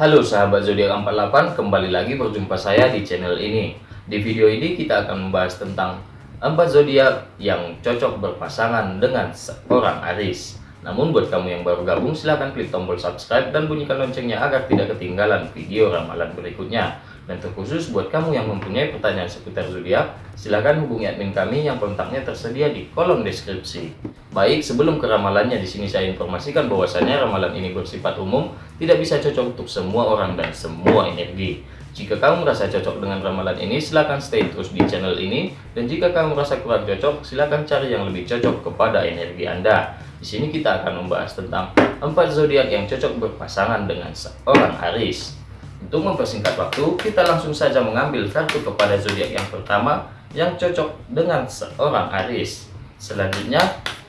Halo sahabat zodiak 48, kembali lagi berjumpa saya di channel ini. Di video ini kita akan membahas tentang empat zodiak yang cocok berpasangan dengan seorang Aris. Namun buat kamu yang baru gabung silahkan klik tombol subscribe dan bunyikan loncengnya agar tidak ketinggalan video ramalan berikutnya. Dan terkhusus buat kamu yang mempunyai pertanyaan seputar zodiak, silakan hubungi admin kami yang kontaknya tersedia di kolom deskripsi. Baik, sebelum ke ramalannya di sini saya informasikan bahwasanya ramalan ini bersifat umum, tidak bisa cocok untuk semua orang dan semua energi. Jika kamu merasa cocok dengan ramalan ini, silakan stay terus di channel ini. Dan jika kamu merasa kurang cocok, silakan cari yang lebih cocok kepada energi Anda. Di sini kita akan membahas tentang empat zodiak yang cocok berpasangan dengan seorang Aris. Untuk mempersingkat waktu, kita langsung saja mengambil kartu kepada zodiak yang pertama yang cocok dengan seorang Aris. Selanjutnya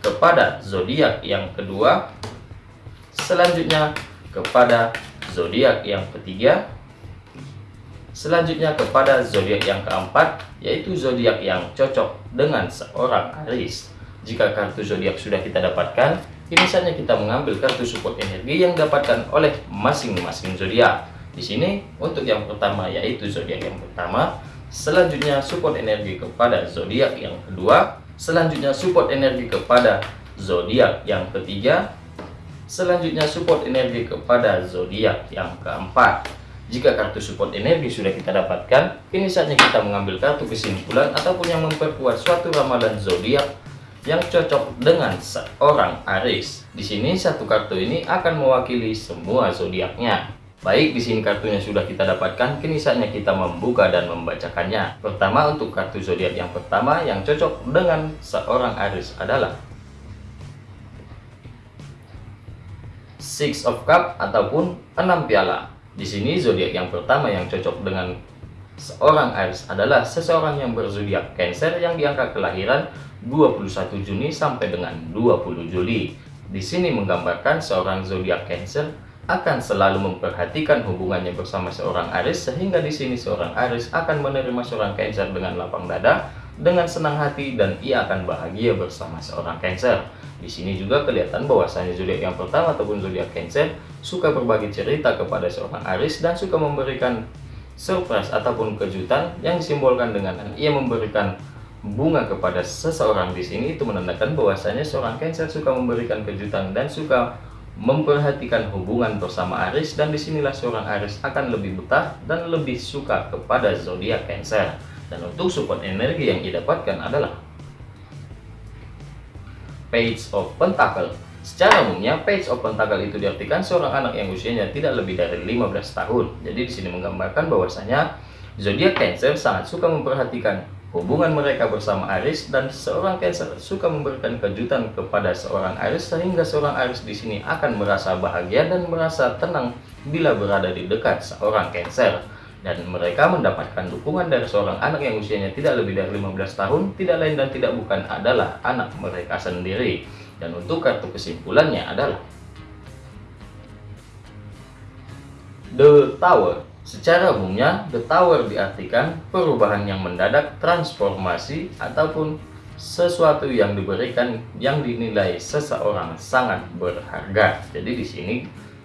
kepada zodiak yang kedua, selanjutnya kepada zodiak yang ketiga, selanjutnya kepada zodiak yang keempat, yaitu zodiak yang cocok dengan seorang Aris. Jika kartu zodiak sudah kita dapatkan, ini saatnya kita mengambil kartu support energi yang dapatkan oleh masing-masing zodiak. Di sini untuk yang pertama yaitu zodiak yang pertama, selanjutnya support energi kepada zodiak yang kedua, selanjutnya support energi kepada zodiak yang ketiga, selanjutnya support energi kepada zodiak yang keempat. Jika kartu support energi sudah kita dapatkan, ini saatnya kita mengambil kartu kesimpulan ataupun yang memperkuat suatu ramalan zodiak yang cocok dengan seorang Aris. Di sini satu kartu ini akan mewakili semua zodiaknya. Baik, di sini kartunya sudah kita dapatkan, kini saatnya kita membuka dan membacakannya. Pertama, untuk kartu zodiak yang pertama yang cocok dengan seorang Aris adalah Six of Cup ataupun enam piala. Di sini zodiak yang pertama yang cocok dengan seorang Aris adalah seseorang yang berzodiak Cancer yang diangka kelahiran 21 Juni sampai dengan 20 Juli. Di sini menggambarkan seorang zodiak Cancer akan selalu memperhatikan hubungannya bersama seorang Aris sehingga di sini seorang Aris akan menerima seorang Cancer dengan lapang dada dengan senang hati dan ia akan bahagia bersama seorang Cancer. Di sini juga kelihatan bahwasanya zodiak yang pertama ataupun zodiak Cancer suka berbagi cerita kepada seorang Aris dan suka memberikan surprise ataupun kejutan yang disimbolkan dengan ia memberikan bunga kepada seseorang di sini itu menandakan bahwasanya seorang Cancer suka memberikan kejutan dan suka memperhatikan hubungan bersama Aris dan di sinilah seorang Aris akan lebih betah dan lebih suka kepada zodiak Cancer. Dan untuk support energi yang didapatkan adalah Page of Pentacle. Secara umumnya, Page of Pentacle itu diartikan seorang anak yang usianya tidak lebih dari 15 tahun. Jadi di sini menggambarkan bahwasanya zodiak Cancer sangat suka memperhatikan Hubungan mereka bersama Aris dan seorang Cancer suka memberikan kejutan kepada seorang Aris sehingga seorang Aris di sini akan merasa bahagia dan merasa tenang bila berada di dekat seorang Cancer. Dan mereka mendapatkan dukungan dari seorang anak yang usianya tidak lebih dari 15 tahun, tidak lain dan tidak bukan adalah anak mereka sendiri. Dan untuk kartu kesimpulannya adalah The Tower Secara umumnya, the tower diartikan perubahan yang mendadak, transformasi, ataupun sesuatu yang diberikan yang dinilai seseorang sangat berharga. Jadi di sini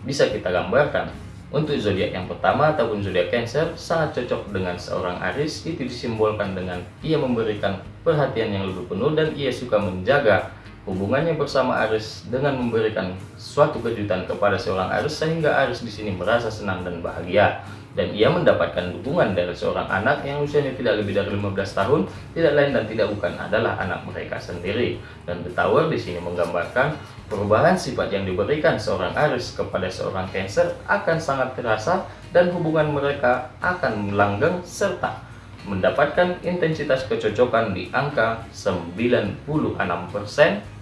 bisa kita gambarkan untuk zodiak yang pertama ataupun zodiak Cancer sangat cocok dengan seorang Aris itu disimbolkan dengan ia memberikan perhatian yang lebih penuh dan ia suka menjaga hubungannya bersama Aris dengan memberikan suatu kejutan kepada seorang Aris sehingga Aris di sini merasa senang dan bahagia dan ia mendapatkan dukungan dari seorang anak yang usianya tidak lebih dari 15 tahun, tidak lain dan tidak bukan adalah anak mereka sendiri. Dan The Tower di sini menggambarkan perubahan sifat yang diberikan seorang Aris kepada seorang Cancer akan sangat terasa dan hubungan mereka akan melanggeng serta mendapatkan intensitas kecocokan di angka 96%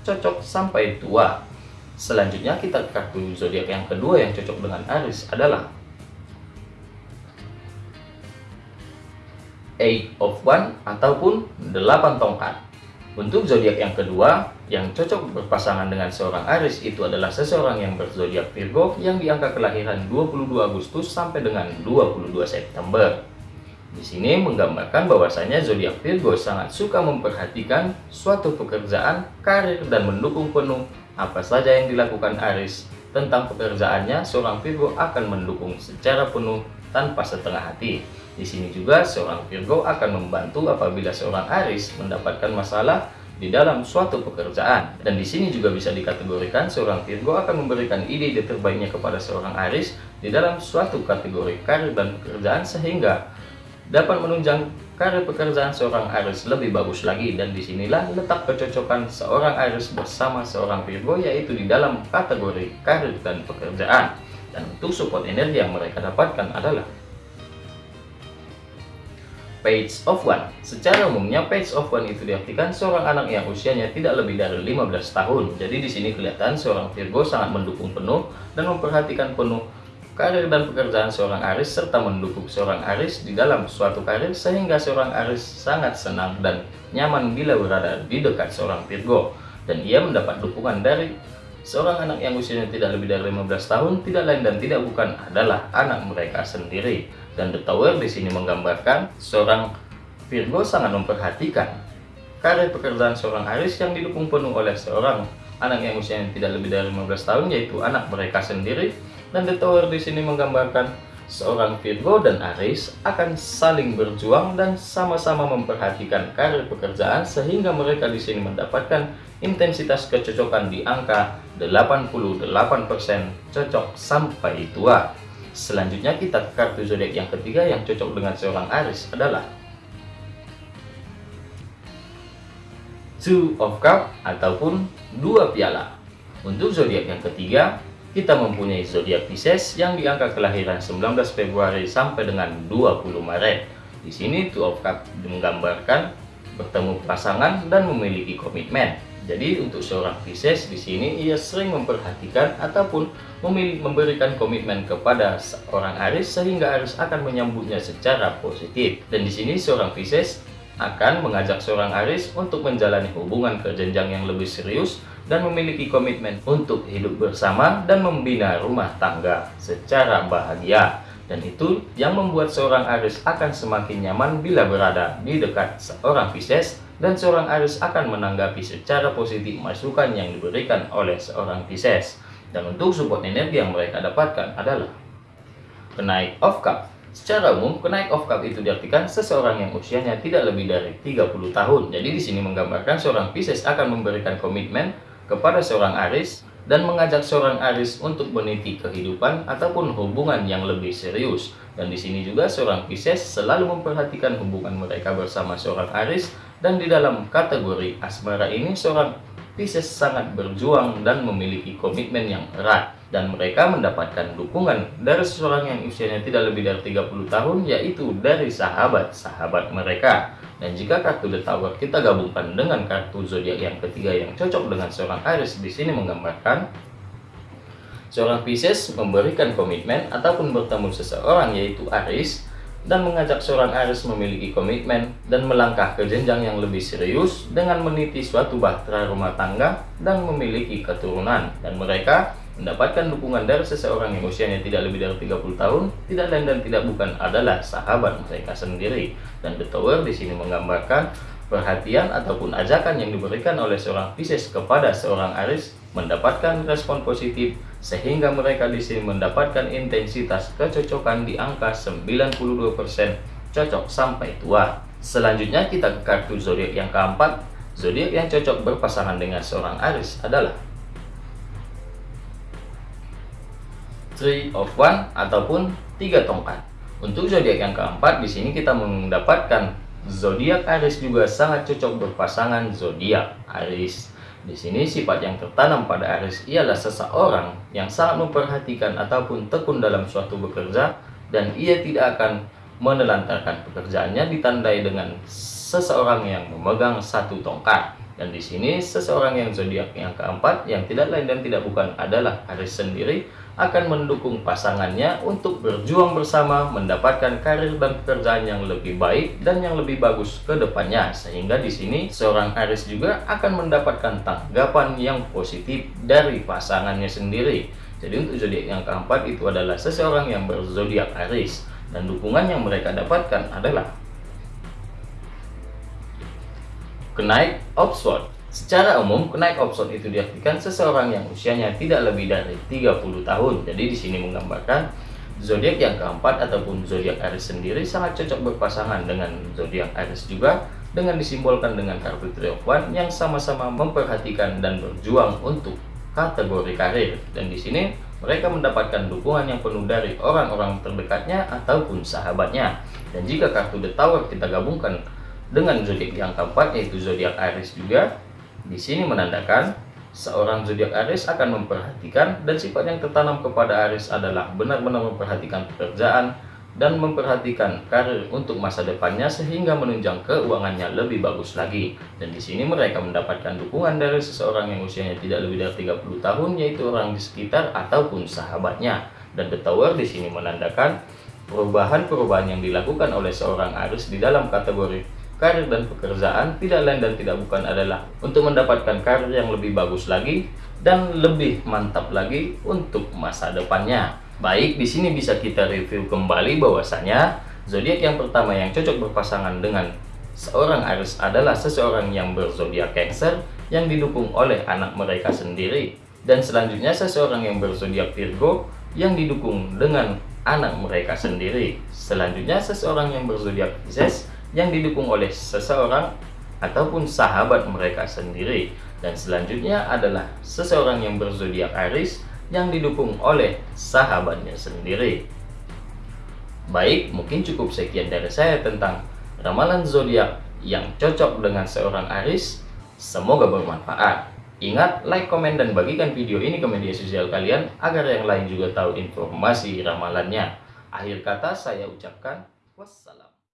cocok sampai tua. Selanjutnya kita kartu zodiak yang kedua yang cocok dengan Aris adalah Eight of One ataupun delapan tongkat. Untuk zodiak yang kedua, yang cocok berpasangan dengan seorang Aris itu adalah seseorang yang berzodiak Virgo yang diangka kelahiran 22 Agustus sampai dengan 22 September. Di sini menggambarkan bahwasanya zodiak Virgo sangat suka memperhatikan suatu pekerjaan, karir, dan mendukung penuh apa saja yang dilakukan Aris tentang pekerjaannya, seorang Virgo akan mendukung secara penuh tanpa setengah hati. Di sini juga seorang Virgo akan membantu apabila seorang Aries mendapatkan masalah di dalam suatu pekerjaan. Dan di sini juga bisa dikategorikan seorang Virgo akan memberikan ide-ide terbaiknya kepada seorang Aries di dalam suatu kategori karir dan pekerjaan sehingga dapat menunjang karir pekerjaan seorang Aries lebih bagus lagi dan di sinilah letak kecocokan seorang Aries bersama seorang Virgo yaitu di dalam kategori karir dan pekerjaan dan untuk support energi yang mereka dapatkan adalah Page of One. Secara umumnya Page of One itu diartikan seorang anak yang usianya tidak lebih dari 15 tahun. Jadi di sini kelihatan seorang Virgo sangat mendukung penuh dan memperhatikan penuh karir dan pekerjaan seorang Aris serta mendukung seorang Aris di dalam suatu karir sehingga seorang Aris sangat senang dan nyaman bila berada di dekat seorang Virgo. Dan ia mendapat dukungan dari seorang anak yang usianya tidak lebih dari 15 tahun tidak lain dan tidak bukan adalah anak mereka sendiri dan The Tower di sini menggambarkan seorang Virgo sangat memperhatikan karir pekerjaan seorang Aris yang didukung penuh oleh seorang anak yang usianya tidak lebih dari 15 tahun yaitu anak mereka sendiri dan The Tower di sini menggambarkan seorang Virgo dan Aries akan saling berjuang dan sama-sama memperhatikan karir pekerjaan sehingga mereka di sini mendapatkan intensitas kecocokan di angka 88% cocok sampai tua. Selanjutnya kita ke kartu zodiak yang ketiga yang cocok dengan seorang Aries adalah Two of Cup ataupun dua piala. Untuk zodiak yang ketiga, kita mempunyai zodiak Pisces yang di angka kelahiran 19 Februari sampai dengan 20 Maret. Di sini Two of Cups menggambarkan bertemu pasangan dan memiliki komitmen. Jadi untuk seorang Pisces di sini ia sering memperhatikan ataupun memberikan komitmen kepada seorang Aries sehingga Aries akan menyambutnya secara positif. Dan di sini seorang Pisces akan mengajak seorang Aries untuk menjalani hubungan ke jenjang yang lebih serius dan memiliki komitmen untuk hidup bersama dan membina rumah tangga secara bahagia. Dan itu yang membuat seorang Aries akan semakin nyaman bila berada di dekat seorang Pisces dan seorang Aries akan menanggapi secara positif masukan yang diberikan oleh seorang Pisces. Dan untuk support energi yang mereka dapatkan adalah kenaik of cup. Secara umum, kenaik of cup itu diartikan seseorang yang usianya tidak lebih dari 30 tahun. Jadi di sini menggambarkan seorang Pisces akan memberikan komitmen kepada seorang Aris dan mengajak seorang Aris untuk meniti kehidupan ataupun hubungan yang lebih serius. Dan di sini juga seorang Pisces selalu memperhatikan hubungan mereka bersama seorang Aris. Dan di dalam kategori asmara ini seorang Pisces sangat berjuang dan memiliki komitmen yang erat. Dan mereka mendapatkan dukungan dari seseorang yang usianya tidak lebih dari 30 tahun yaitu dari sahabat-sahabat mereka dan jika kartu The Tower kita gabungkan dengan kartu zodiak yang ketiga yang cocok dengan seorang Aries di sini menggambarkan seorang Pisces memberikan komitmen ataupun bertemu seseorang yaitu Aries dan mengajak seorang Aries memiliki komitmen dan melangkah ke jenjang yang lebih serius dengan meniti suatu bahtera rumah tangga dan memiliki keturunan. Dan mereka mendapatkan dukungan dari seseorang yang usianya tidak lebih dari 30 tahun, tidak lain dan tidak bukan adalah sahabat mereka sendiri. Dan The Tower di sini menggambarkan perhatian ataupun ajakan yang diberikan oleh seorang Pisces kepada seorang Aries mendapatkan respon positif sehingga mereka di sini mendapatkan intensitas kecocokan di angka 92% cocok sampai tua. Selanjutnya kita ke kartu zodiak yang keempat. Zodiak yang cocok berpasangan dengan seorang Aries adalah Three of One ataupun tiga tongkat. Untuk zodiak yang keempat di sini kita mendapatkan zodiak Aries juga sangat cocok berpasangan zodiak Aries. Di sini sifat yang tertanam pada Aries ialah seseorang yang sangat memperhatikan ataupun tekun dalam suatu bekerja dan ia tidak akan menelantarkan pekerjaannya ditandai dengan seseorang yang memegang satu tongkat. Dan di sini seseorang yang zodiak yang keempat yang tidak lain dan tidak bukan adalah Aries sendiri akan mendukung pasangannya untuk berjuang bersama mendapatkan karir dan pekerjaan yang lebih baik dan yang lebih bagus ke depannya. Sehingga di sini seorang Aries juga akan mendapatkan tanggapan yang positif dari pasangannya sendiri. Jadi untuk zodiak yang keempat itu adalah seseorang yang berzodiak Aries dan dukungan yang mereka dapatkan adalah kenaik Oxford Secara umum, kenaik opson itu diartikan seseorang yang usianya tidak lebih dari 30 tahun. Jadi di sini menggambarkan zodiak yang keempat ataupun zodiak Aries sendiri sangat cocok berpasangan dengan zodiak Aries juga dengan disimbolkan dengan kartu Triumphant yang sama-sama memperhatikan dan berjuang untuk kategori karir. Dan di sini mereka mendapatkan dukungan yang penuh dari orang-orang terdekatnya ataupun sahabatnya. Dan jika kartu The Tower kita gabungkan dengan zodiak yang keempat yaitu zodiak Aries juga, di sini menandakan seorang zodiak Aries akan memperhatikan dan sifat yang tertanam kepada Aries adalah benar-benar memperhatikan pekerjaan dan memperhatikan karir untuk masa depannya sehingga menunjang keuangannya lebih bagus lagi. Dan di sini mereka mendapatkan dukungan dari seseorang yang usianya tidak lebih dari 30 tahun yaitu orang di sekitar ataupun sahabatnya. Dan The Tower di sini menandakan perubahan-perubahan yang dilakukan oleh seorang Aries di dalam kategori karir dan pekerjaan tidak lain dan tidak bukan adalah untuk mendapatkan karir yang lebih bagus lagi dan lebih mantap lagi untuk masa depannya. Baik, di sini bisa kita review kembali bahwasanya zodiak yang pertama yang cocok berpasangan dengan seorang Aries adalah seseorang yang berzodiak Cancer yang didukung oleh anak mereka sendiri dan selanjutnya seseorang yang berzodiak Virgo yang didukung dengan anak mereka sendiri. Selanjutnya seseorang yang berzodiak Pisces yang didukung oleh seseorang ataupun sahabat mereka sendiri. Dan selanjutnya adalah seseorang yang berzodiak Aries yang didukung oleh sahabatnya sendiri. Baik, mungkin cukup sekian dari saya tentang ramalan zodiak yang cocok dengan seorang Aries. Semoga bermanfaat. Ingat, like, komen, dan bagikan video ini ke media sosial kalian agar yang lain juga tahu informasi ramalannya. Akhir kata saya ucapkan wassalam.